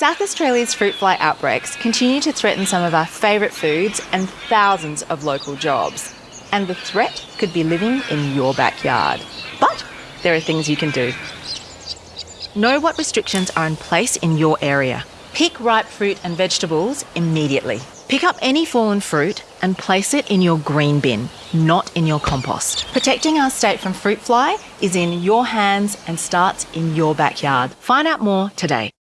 South Australia's fruit fly outbreaks continue to threaten some of our favourite foods and thousands of local jobs. And the threat could be living in your backyard. But there are things you can do. Know what restrictions are in place in your area. Pick ripe fruit and vegetables immediately. Pick up any fallen fruit and place it in your green bin, not in your compost. Protecting our state from fruit fly is in your hands and starts in your backyard. Find out more today.